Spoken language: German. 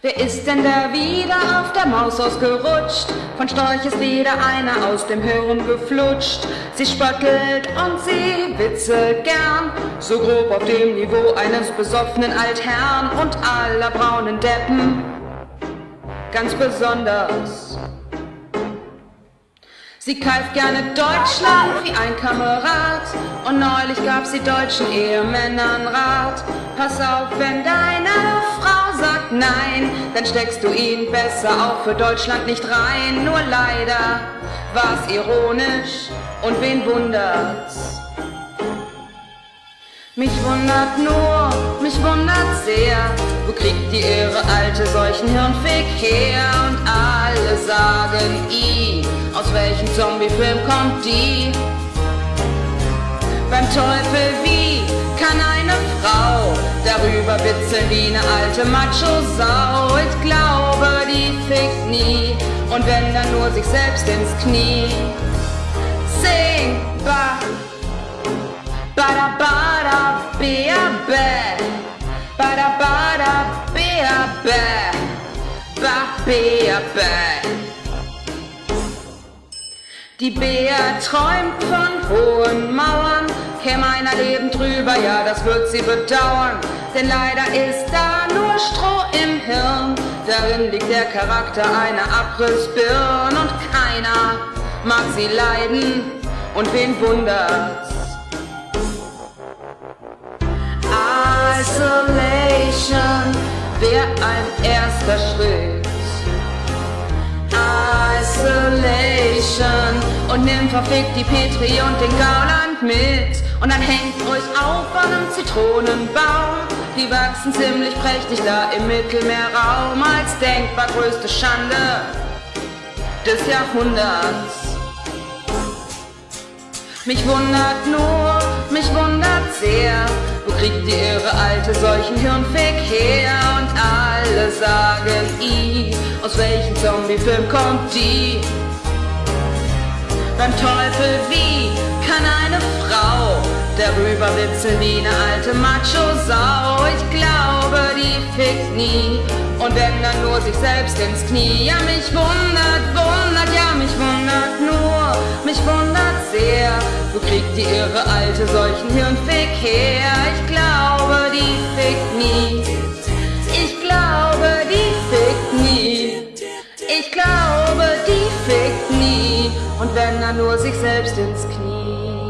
Wer ist denn da wieder auf der Maus ausgerutscht? Von Storch ist wieder einer aus dem Hirn geflutscht. Sie spöttelt und sie witzelt gern, so grob auf dem Niveau eines besoffenen Altherrn und aller braunen Deppen. Ganz besonders. Sie keift gerne Deutschland wie ein Kamerad und neulich gab sie deutschen Ehemännern Rat. Pass auf, wenn deine Frau sagt nein, dann steckst du ihn besser auch für Deutschland nicht rein. Nur leider war's ironisch und wen wundert's? Mich wundert nur, mich wundert sehr, wo kriegt die irre Alte solchen Hirnfick her? Und alle sagen i, aus welchem Zombiefilm kommt die? Beim Teufel wie kann eine Frau witzeln wie eine alte Macho-Sau? Ich glaube, die fickt nie und wenn dann nur sich selbst ins Knie. Sing, ba, bada bada bea bä, bada bada bea bä, ba bea bä. Die Bea träumt von hohen Mauern, käme einer Leben drüber, ja, das wird sie bedauern. Denn leider ist da nur Stroh im Hirn, darin liegt der Charakter einer Abrissbirn und keiner mag sie leiden und wen wundert's? Isolation wär ein erster Schritt. Und nimm verfickt die Petri und den Gauland mit. Und dann hängt euch auf an einem Zitronenbaum. Die wachsen ziemlich prächtig da im Mittelmeerraum als denkbar größte Schande des Jahrhunderts. Mich wundert nur, mich wundert sehr, wo kriegt die irre Alte solchen Hirnfick her? Und alle sagen i, aus welchem Zombiefilm kommt die? Beim Teufel wie kann eine Frau darüber witzeln wie eine alte Macho-Sau? Ich glaube, die fickt nie und wenn dann nur sich selbst ins Knie. Ja, mich wundert, wundert, ja, mich wundert nur, mich wundert sehr. Wo kriegt die irre Alte solchen Hirnfick her? nur sich selbst ins Knie.